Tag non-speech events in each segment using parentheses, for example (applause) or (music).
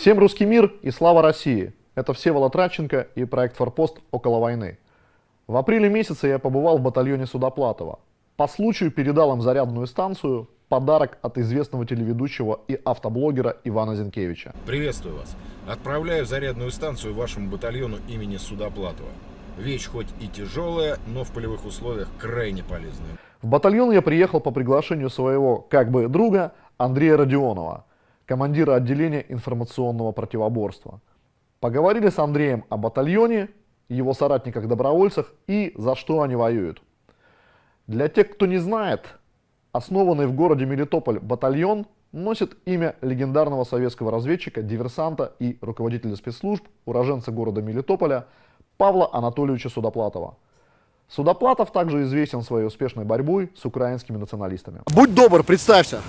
Всем русский мир и слава России! Это Всеволод Радченко и проект «Форпост. Около войны». В апреле месяце я побывал в батальоне Судоплатова. По случаю передал им зарядную станцию, подарок от известного телеведущего и автоблогера Ивана Зинкевича. Приветствую вас. Отправляю зарядную станцию вашему батальону имени Судоплатова. Вещь хоть и тяжелая, но в полевых условиях крайне полезная. В батальон я приехал по приглашению своего, как бы, друга Андрея Родионова, командира отделения информационного противоборства. Поговорили с Андреем о батальоне, его соратниках-добровольцах и за что они воюют. Для тех, кто не знает, основанный в городе Мелитополь батальон носит имя легендарного советского разведчика, диверсанта и руководителя спецслужб, уроженца города Мелитополя Павла Анатольевича Судоплатова. Судоплатов также известен своей успешной борьбой с украинскими националистами. Будь добр, представься.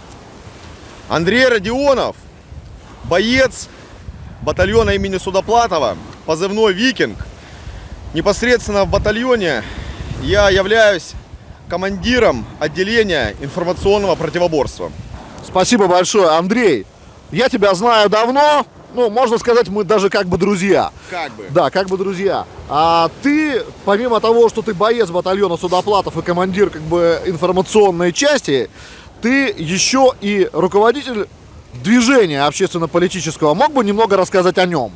Андрей Родионов, боец батальона имени Судоплатова, позывной «Викинг». Непосредственно в батальоне я являюсь командиром отделения информационного противоборства. Спасибо большое, Андрей. Я тебя знаю давно, ну, можно сказать, мы даже как бы друзья. Как бы. Да, как бы друзья. А ты, помимо того, что ты боец батальона Судоплатов и командир как бы информационной части, ты еще и руководитель движения общественно-политического. Мог бы немного рассказать о нем?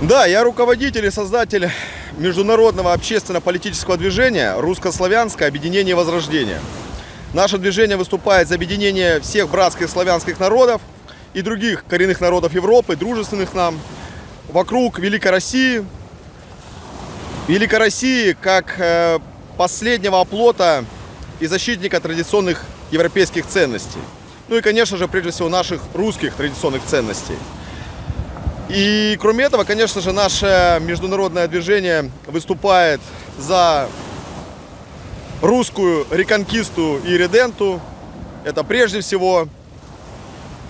Да, я руководитель и создатель международного общественно-политического движения «Русско-славянское объединение Возрождения». Наше движение выступает за объединение всех братских славянских народов и других коренных народов Европы, дружественных нам, вокруг Великой России. Великой России как э, последнего оплота и защитника традиционных европейских ценностей. Ну и, конечно же, прежде всего, наших русских традиционных ценностей. И кроме этого, конечно же, наше международное движение выступает за русскую реконкисту и реденту. Это прежде всего.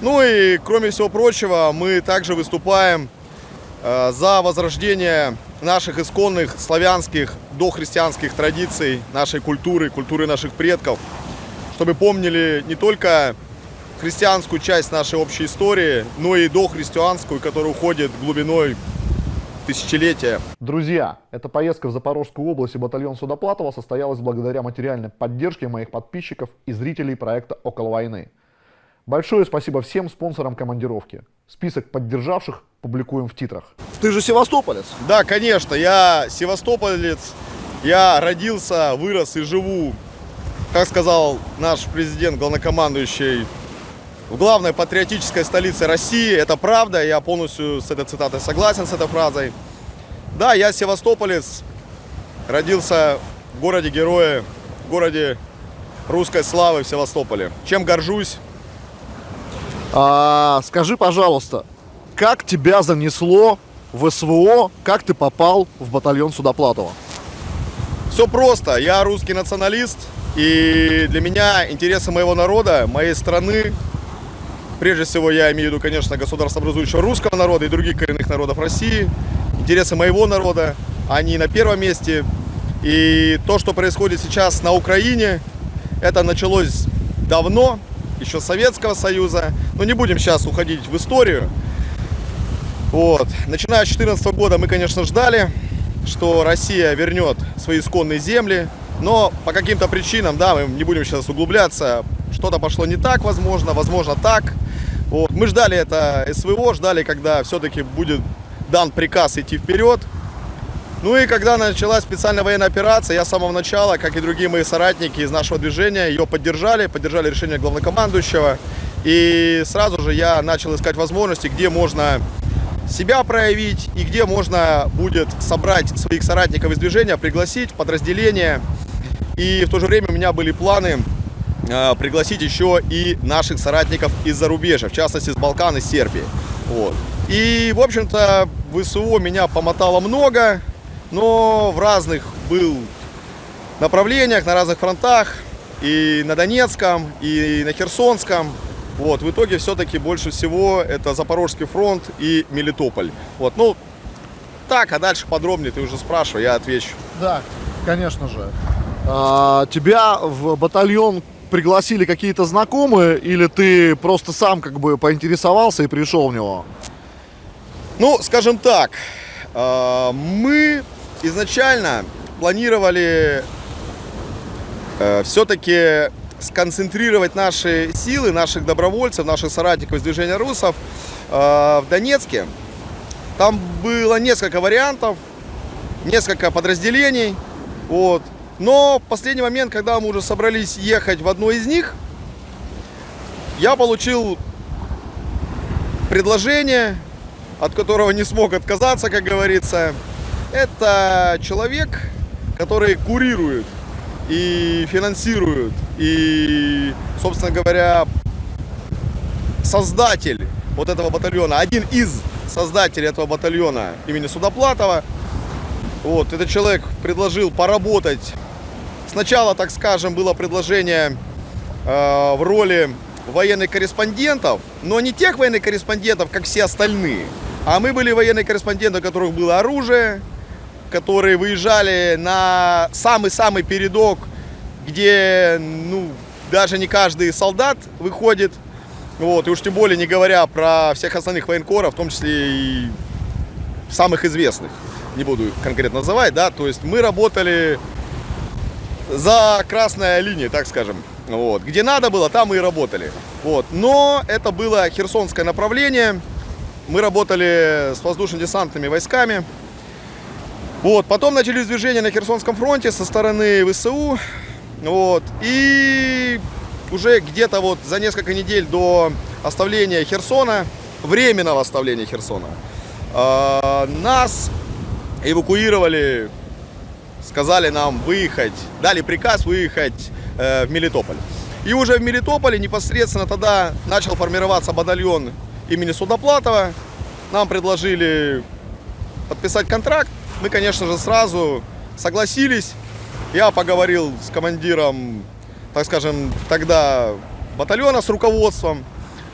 Ну и, кроме всего прочего, мы также выступаем э, за возрождение наших исконных славянских дохристианских традиций, нашей культуры, культуры наших предков, чтобы помнили не только христианскую часть нашей общей истории, но и дохристианскую, которая уходит глубиной тысячелетия. Друзья, эта поездка в Запорожскую область и батальон Судоплатова состоялась благодаря материальной поддержке моих подписчиков и зрителей проекта «Около войны». Большое спасибо всем спонсорам командировки. Список поддержавших публикуем в титрах. Ты же севастополец? Да, конечно, я севастополец. Я родился, вырос и живу, как сказал наш президент, главнокомандующий, в главной патриотической столице России. Это правда, я полностью с этой цитатой согласен, с этой фразой. Да, я севастополец, родился в городе-герое, в городе русской славы в Севастополе. Чем горжусь? А, скажи, пожалуйста, как тебя занесло в СВО, как ты попал в батальон Судоплатова? Все просто. Я русский националист, и для меня интересы моего народа, моей страны, прежде всего я имею в виду, конечно, государство образующего русского народа и других коренных народов России, интересы моего народа, они на первом месте. И то, что происходит сейчас на Украине, это началось давно, еще Советского Союза. Но не будем сейчас уходить в историю. Вот. Начиная с 2014 года мы, конечно, ждали, что Россия вернет свои исконные земли. Но по каким-то причинам, да, мы не будем сейчас углубляться, что-то пошло не так, возможно, возможно так. Вот. Мы ждали это СВО, ждали, когда все-таки будет дан приказ идти вперед. Ну и когда началась специальная военная операция, я с самого начала, как и другие мои соратники из нашего движения, ее поддержали, поддержали решение главнокомандующего. И сразу же я начал искать возможности, где можно себя проявить и где можно будет собрать своих соратников из движения, пригласить подразделение. И в то же время у меня были планы э, пригласить еще и наших соратников из зарубежья, в частности, с Балкан и Сербии. Вот. И, в общем-то, в СУО меня помотало много, но в разных был направлениях, на разных фронтах, и на Донецком, и на Херсонском. Вот, в итоге все-таки больше всего это Запорожский фронт и Мелитополь. Вот, ну, так, а дальше подробнее ты уже спрашивай, я отвечу. Да, конечно же. А, тебя в батальон пригласили какие-то знакомые, или ты просто сам как бы поинтересовался и пришел в него? Ну, скажем так, э, мы изначально планировали э, все-таки сконцентрировать наши силы, наших добровольцев, наших соратников из движения русов э, в Донецке. Там было несколько вариантов, несколько подразделений. Вот. Но в последний момент, когда мы уже собрались ехать в одно из них, я получил предложение, от которого не смог отказаться, как говорится. Это человек, который курирует и финансирует, и, собственно говоря, создатель вот этого батальона, один из создателей этого батальона имени Судоплатова. Вот, этот человек предложил поработать. Сначала, так скажем, было предложение э, в роли военных корреспондентов, но не тех военных корреспондентов, как все остальные. А мы были военные корреспонденты, у которых было оружие, которые выезжали на самый-самый передок, где ну, даже не каждый солдат выходит. Вот, и уж тем более не говоря про всех остальных военкоров, в том числе и самых известных, не буду конкретно называть, да, то есть мы работали за красной линией, так скажем, вот, где надо было, там мы и работали, вот, но это было херсонское направление, мы работали с воздушно-десантными войсками, вот, потом начались движения на Херсонском фронте со стороны ВСУ. Вот, и уже где-то вот за несколько недель до оставления Херсона, временного оставления Херсона, э, нас эвакуировали, сказали нам выехать, дали приказ выехать э, в Мелитополь. И уже в Мелитополе непосредственно тогда начал формироваться батальон имени Судоплатова. Нам предложили подписать контракт мы, конечно же, сразу согласились. Я поговорил с командиром, так скажем, тогда батальона, с руководством,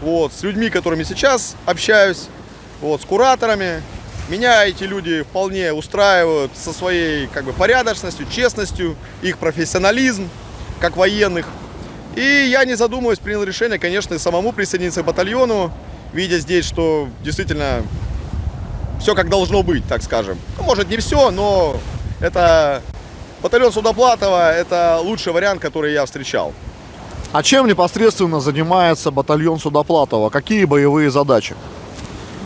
вот, с людьми, которыми сейчас общаюсь, вот, с кураторами. Меня эти люди вполне устраивают со своей как бы, порядочностью, честностью, их профессионализм, как военных. И я, не задумываясь, принял решение, конечно, самому присоединиться к батальону, видя здесь, что действительно все как должно быть, так скажем. Ну, может не все, но это батальон Судоплатова, это лучший вариант, который я встречал. А чем непосредственно занимается батальон Судоплатова? Какие боевые задачи?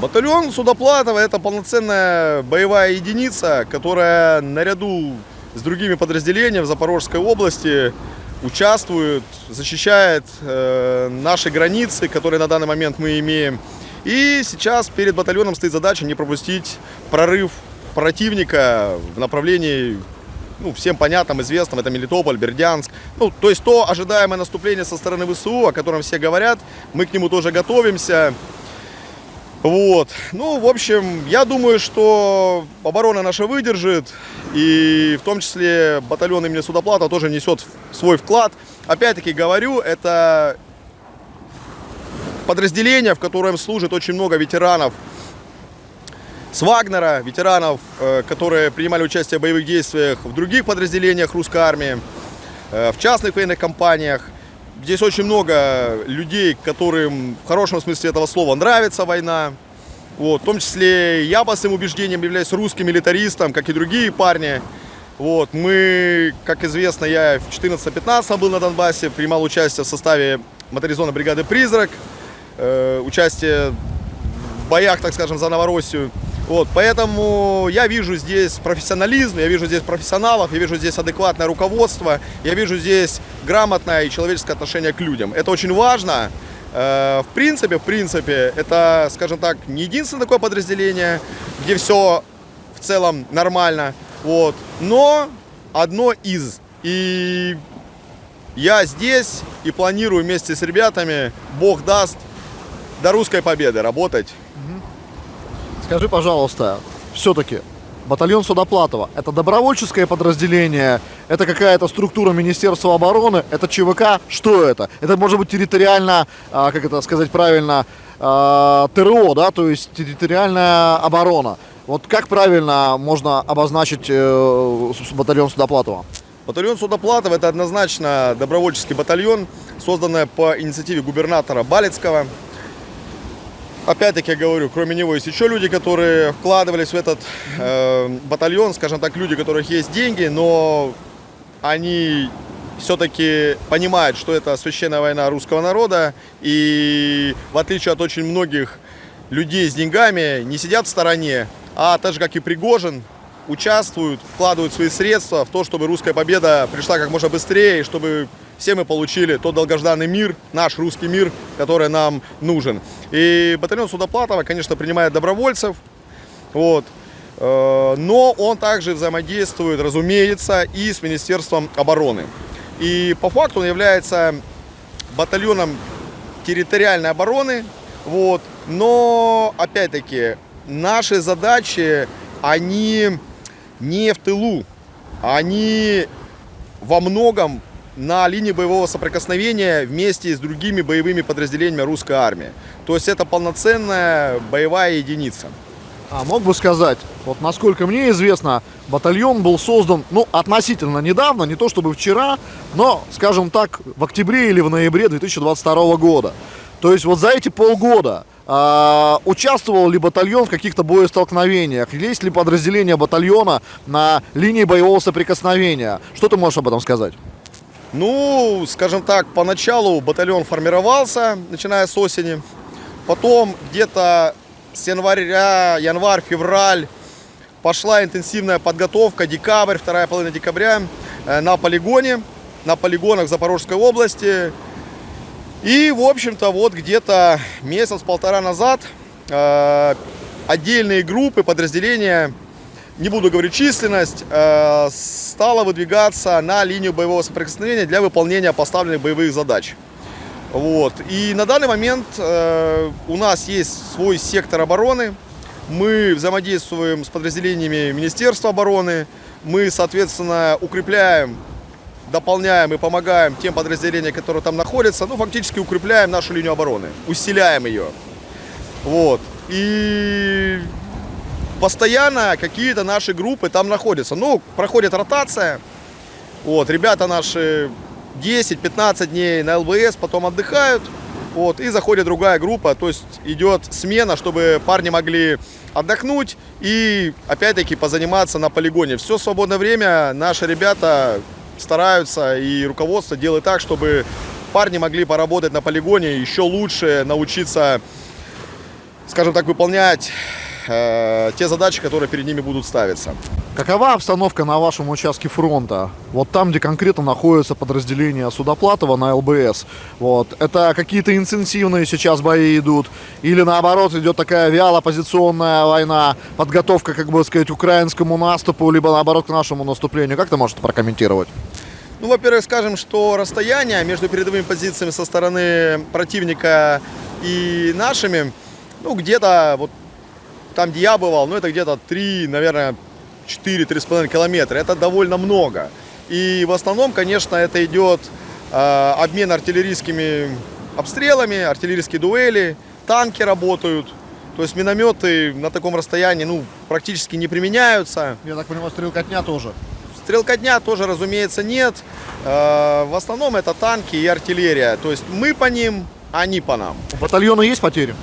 Батальон Судоплатова это полноценная боевая единица, которая наряду с другими подразделениями в Запорожской области участвует, защищает э, наши границы, которые на данный момент мы имеем. И сейчас перед батальоном стоит задача не пропустить прорыв противника в направлении ну, всем понятным, известным, это Мелитополь, Бердянск. Ну, то есть то ожидаемое наступление со стороны ВСУ, о котором все говорят, мы к нему тоже готовимся. Вот. Ну, в общем, я думаю, что оборона наша выдержит, и в том числе батальон имени Судоплата тоже несет свой вклад. Опять-таки говорю, это подразделение, в котором служит очень много ветеранов с Вагнера, ветеранов, э, которые принимали участие в боевых действиях в других подразделениях русской армии, э, в частных военных компаниях. Здесь очень много людей, которым в хорошем смысле этого слова нравится война. Вот, в том числе я по своим убеждениям являюсь русским милитаристом, как и другие парни. Вот, мы, как известно, я в 14-15 был на Донбассе, принимал участие в составе моторизованной бригады «Призрак» э, участие в боях, так скажем, за Новороссию. Вот, поэтому я вижу здесь профессионализм, я вижу здесь профессионалов, я вижу здесь адекватное руководство, я вижу здесь грамотное и человеческое отношение к людям. Это очень важно. Э, в принципе, в принципе, это, скажем так, не единственное такое подразделение, где все в целом нормально, вот, но одно из. И я здесь и планирую вместе с ребятами, Бог даст, до русской победы работать. Скажи, пожалуйста, все-таки батальон Судоплатова – это добровольческое подразделение, это какая-то структура Министерства обороны, это ЧВК, что это? Это может быть территориально, а, как это сказать правильно, а, ТРО, да, то есть территориальная оборона. Вот как правильно можно обозначить э, батальон Судоплатова? Батальон Судоплатов – это однозначно добровольческий батальон, созданный по инициативе губернатора Балецкого. Опять-таки я говорю, кроме него есть еще люди, которые вкладывались в этот э, батальон, скажем так, люди, у которых есть деньги, но они все-таки понимают, что это священная война русского народа, и в отличие от очень многих людей с деньгами, не сидят в стороне, а так же, как и Пригожин, участвуют, вкладывают свои средства в то, чтобы русская победа пришла как можно быстрее, и чтобы все мы получили тот долгожданный мир, наш русский мир, который нам нужен. И батальон Судоплатова, конечно, принимает добровольцев, вот, э, но он также взаимодействует, разумеется, и с Министерством обороны. И по факту он является батальоном территориальной обороны, вот, но, опять-таки, наши задачи, они не в тылу, они во многом на линии боевого соприкосновения вместе с другими боевыми подразделениями русской армии. То есть это полноценная боевая единица. А мог бы сказать, вот насколько мне известно, батальон был создан, ну, относительно недавно, не то чтобы вчера, но, скажем так, в октябре или в ноябре 2022 года. То есть вот за эти полгода а, участвовал ли батальон в каких-то боестолкновениях? Есть ли подразделение батальона на линии боевого соприкосновения? Что ты можешь об этом сказать? Ну, скажем так, поначалу батальон формировался, начиная с осени. Потом где-то с января, январь, февраль пошла интенсивная подготовка, декабрь, вторая половина декабря э, на полигоне, на полигонах Запорожской области. И, в общем-то, вот где-то месяц-полтора назад э, отдельные группы, подразделения, не буду говорить численность, э, стала выдвигаться на линию боевого соприкосновения для выполнения поставленных боевых задач. Вот. И на данный момент э, у нас есть свой сектор обороны. Мы взаимодействуем с подразделениями Министерства обороны. Мы, соответственно, укрепляем, дополняем и помогаем тем подразделениям, которые там находятся. Ну, фактически укрепляем нашу линию обороны, усиляем ее. Вот. И постоянно какие-то наши группы там находятся. Ну, проходит ротация. Вот, ребята наши 10-15 дней на ЛВС, потом отдыхают, вот, и заходит другая группа, то есть идет смена, чтобы парни могли отдохнуть и опять-таки позаниматься на полигоне. Все свободное время наши ребята стараются и руководство делает так, чтобы парни могли поработать на полигоне, еще лучше научиться, скажем так, выполнять э, те задачи, которые перед ними будут ставиться. Какова обстановка на вашем участке фронта? Вот там, где конкретно находится подразделение Судоплатова на ЛБС. Вот. Это какие-то интенсивные сейчас бои идут? Или наоборот идет такая вяло-позиционная война, подготовка, как бы сказать, украинскому наступу, либо наоборот к нашему наступлению? Как ты можешь это прокомментировать? Ну, во-первых, скажем, что расстояние между передовыми позициями со стороны противника и нашими, ну, где-то вот там, где я бывал, ну, это где-то 3, наверное, 4-3,5 километра. Это довольно много. И в основном, конечно, это идет э, обмен артиллерийскими обстрелами, артиллерийские дуэли, танки работают. То есть минометы на таком расстоянии ну, практически не применяются. Я так понимаю, стрелкотня тоже. Стрелкотня тоже, разумеется, нет. Э, в основном это танки и артиллерия. То есть мы по ним, они по нам. У батальона есть потери?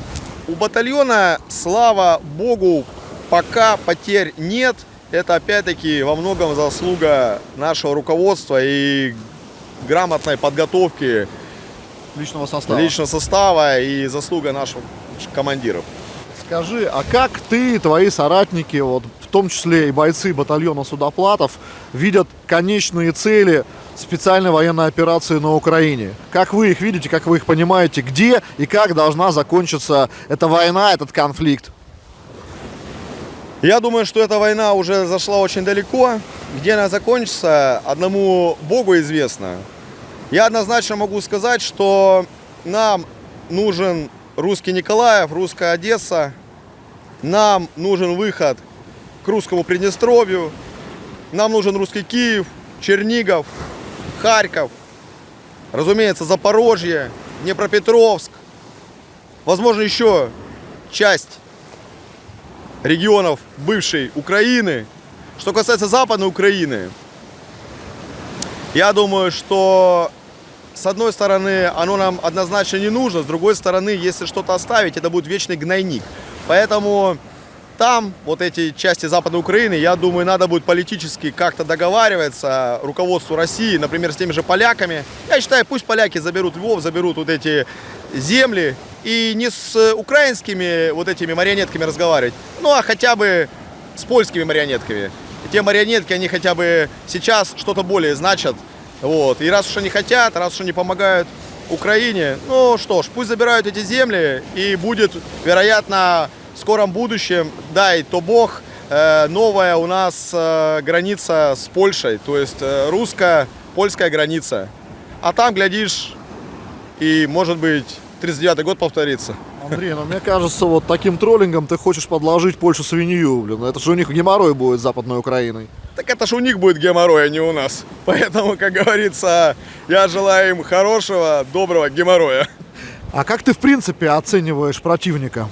У батальона, слава богу, пока потерь нет это опять-таки во многом заслуга нашего руководства и грамотной подготовки личного состава, личного состава и заслуга наших командиров. Скажи, а как ты и твои соратники, вот, в том числе и бойцы батальона Судоплатов, видят конечные цели специальной военной операции на Украине? Как вы их видите, как вы их понимаете, где и как должна закончиться эта война, этот конфликт? Я думаю, что эта война уже зашла очень далеко. Где она закончится, одному Богу известно. Я однозначно могу сказать, что нам нужен русский Николаев, русская Одесса. Нам нужен выход к русскому Приднестровью. Нам нужен русский Киев, Чернигов, Харьков. Разумеется, Запорожье, Днепропетровск. Возможно, еще часть регионов бывшей Украины. Что касается Западной Украины, Я думаю, что с одной стороны, оно нам однозначно не нужно, с другой стороны, если что-то оставить, это будет вечный гнойник. Поэтому там, вот эти части Западной Украины, я думаю, надо будет политически как-то договариваться руководству России, например, с теми же поляками. Я считаю, пусть поляки заберут Львов, заберут вот эти земли и не с украинскими вот этими марионетками разговаривать, ну а хотя бы с польскими марионетками. И те марионетки, они хотя бы сейчас что-то более значат. Вот. И раз уж они хотят, раз уж они помогают Украине, ну что ж, пусть забирают эти земли и будет, вероятно, в скором будущем, дай то бог, э, новая у нас э, граница с Польшей, то есть э, русско-польская граница. А там, глядишь, и, может быть, 39-й год повторится. Андрей, ну мне кажется, вот таким троллингом ты хочешь подложить Польшу свинью, блин. Это же у них геморрой будет с Западной Украиной. Так это ж у них будет геморрой, а не у нас. (laughs) Поэтому, как говорится, я желаю им хорошего, доброго геморроя. А как ты, в принципе, оцениваешь противника?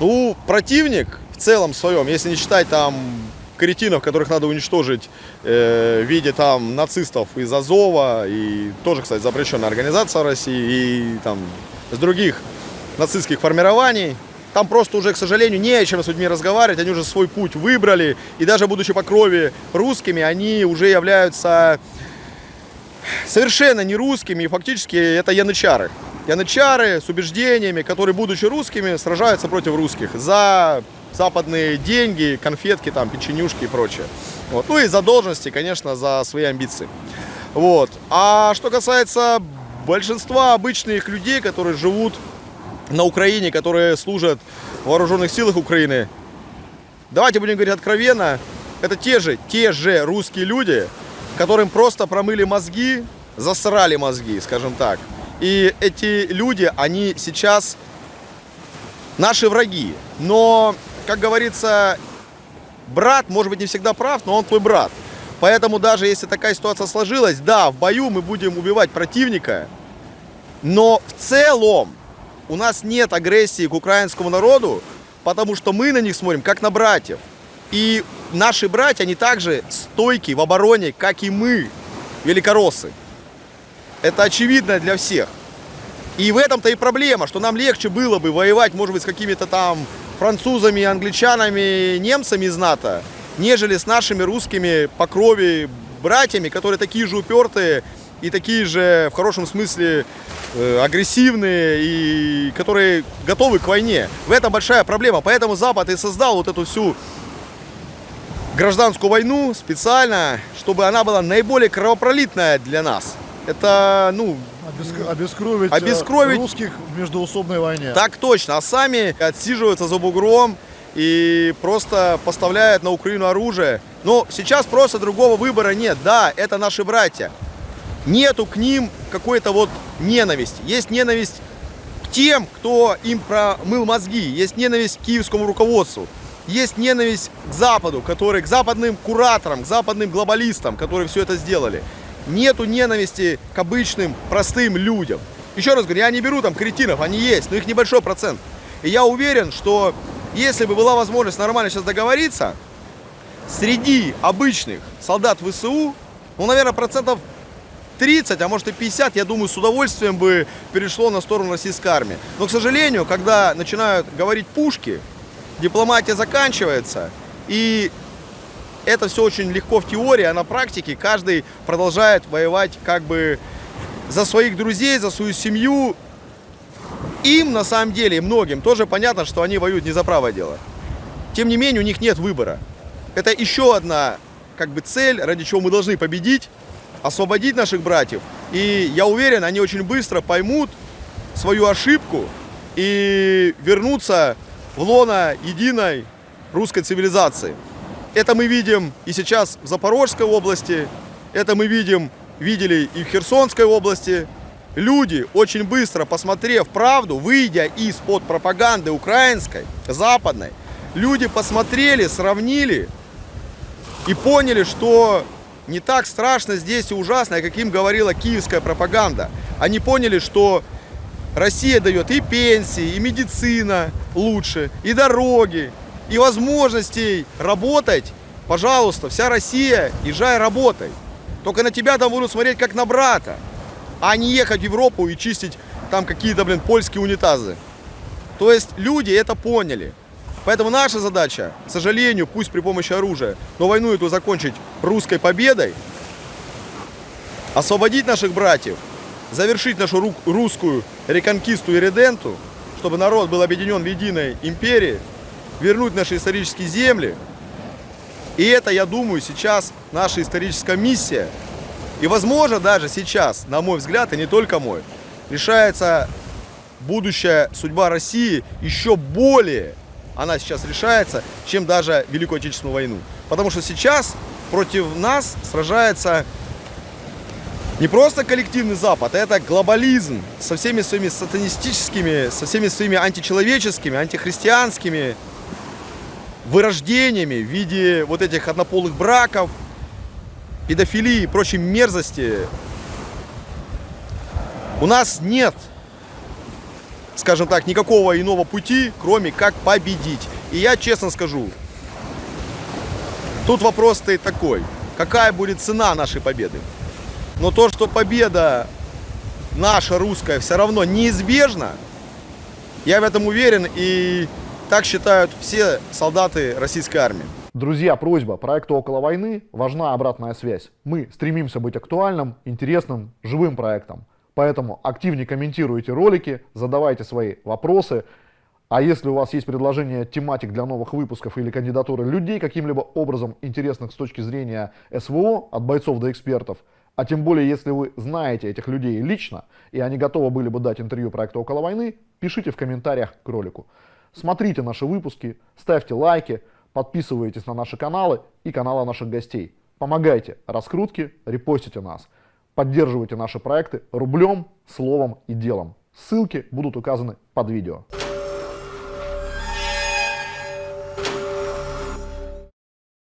Ну, противник в целом своем, если не считать там кретинов, которых надо уничтожить э, в виде там нацистов из Азова, и тоже, кстати, запрещенная организация России, и там с других нацистских формирований, там просто уже, к сожалению, не о чем с людьми разговаривать, они уже свой путь выбрали, и даже будучи по крови русскими, они уже являются совершенно не русскими, и фактически это янычары. Янычары с убеждениями, которые, будучи русскими, сражаются против русских за западные деньги, конфетки, там, печенюшки и прочее. Вот. Ну и за должности, конечно, за свои амбиции. Вот. А что касается большинства обычных людей, которые живут на Украине, которые служат в вооруженных силах Украины, давайте будем говорить откровенно, это те же, те же русские люди, которым просто промыли мозги, засрали мозги, скажем так. И эти люди, они сейчас наши враги. Но, как говорится, брат, может быть, не всегда прав, но он твой брат. Поэтому даже если такая ситуация сложилась, да, в бою мы будем убивать противника, но в целом у нас нет агрессии к украинскому народу, потому что мы на них смотрим как на братьев. И наши братья, они также стойки в обороне, как и мы, великороссы. Это очевидно для всех. И в этом-то и проблема, что нам легче было бы воевать, может быть, с какими-то там французами, англичанами, немцами из НАТО, нежели с нашими русскими по крови братьями, которые такие же упертые и такие же, в хорошем смысле, э, агрессивные и которые готовы к войне. В этом большая проблема. Поэтому Запад и создал вот эту всю гражданскую войну специально, чтобы она была наиболее кровопролитная для нас. Это, ну... Обеск... Обескровить, Обескровить русских в междуусобной войне. Так точно. А сами отсиживаются за бугром и просто поставляют на Украину оружие. Но сейчас просто другого выбора нет. Да, это наши братья. Нету к ним какой-то вот ненависти. Есть ненависть к тем, кто им промыл мозги. Есть ненависть к киевскому руководству. Есть ненависть к Западу, который, к западным кураторам, к западным глобалистам, которые все это сделали. Нету ненависти к обычным, простым людям. Еще раз говорю, я не беру там кретинов, они есть, но их небольшой процент. И я уверен, что если бы была возможность нормально сейчас договориться, среди обычных солдат ВСУ, ну, наверное, процентов 30, а может и 50, я думаю, с удовольствием бы перешло на сторону российской армии. Но, к сожалению, когда начинают говорить пушки, дипломатия заканчивается, и это все очень легко в теории, а на практике каждый продолжает воевать как бы за своих друзей, за свою семью. Им, на самом деле, многим тоже понятно, что они воюют не за правое дело. Тем не менее, у них нет выбора. Это еще одна как бы цель, ради чего мы должны победить, освободить наших братьев. И я уверен, они очень быстро поймут свою ошибку и вернутся в лоно единой русской цивилизации. Это мы видим и сейчас в Запорожской области, это мы видим, видели и в Херсонской области. Люди, очень быстро посмотрев правду, выйдя из-под пропаганды украинской, западной, люди посмотрели, сравнили и поняли, что не так страшно здесь и ужасно, как им говорила киевская пропаганда. Они поняли, что Россия дает и пенсии, и медицина лучше, и дороги, и возможностей работать, пожалуйста, вся Россия, езжай работай. Только на тебя там будут смотреть как на брата, а не ехать в Европу и чистить там какие-то, блин, польские унитазы. То есть люди это поняли. Поэтому наша задача, к сожалению, пусть при помощи оружия, но войну эту закончить русской победой, освободить наших братьев, завершить нашу ру- русскую реконкисту и реденту, чтобы народ был объединен в единой империи, вернуть наши исторические земли. И это, я думаю, сейчас наша историческая миссия. И, возможно, даже сейчас, на мой взгляд, и не только мой, решается будущая судьба России еще более, она сейчас решается, чем даже Великую Отечественную войну. Потому что сейчас против нас сражается не просто коллективный Запад, а это глобализм со всеми своими сатанистическими, со всеми своими античеловеческими, антихристианскими вырождениями в виде вот этих однополых браков, педофилии и прочей мерзости. У нас нет, скажем так, никакого иного пути, кроме как победить. И я честно скажу, тут вопрос стоит такой, какая будет цена нашей победы? Но то, что победа наша русская все равно неизбежна, я в этом уверен и так считают все солдаты российской армии. Друзья, просьба, проекту «Около войны» важна обратная связь. Мы стремимся быть актуальным, интересным, живым проектом. Поэтому активнее комментируйте ролики, задавайте свои вопросы. А если у вас есть предложение тематик для новых выпусков или кандидатуры людей каким-либо образом интересных с точки зрения СВО, от бойцов до экспертов, а тем более, если вы знаете этих людей лично, и они готовы были бы дать интервью проекту «Около войны», пишите в комментариях к ролику. Смотрите наши выпуски, ставьте лайки, подписывайтесь на наши каналы и каналы наших гостей. Помогайте раскрутке, репостите нас. Поддерживайте наши проекты рублем, словом и делом. Ссылки будут указаны под видео.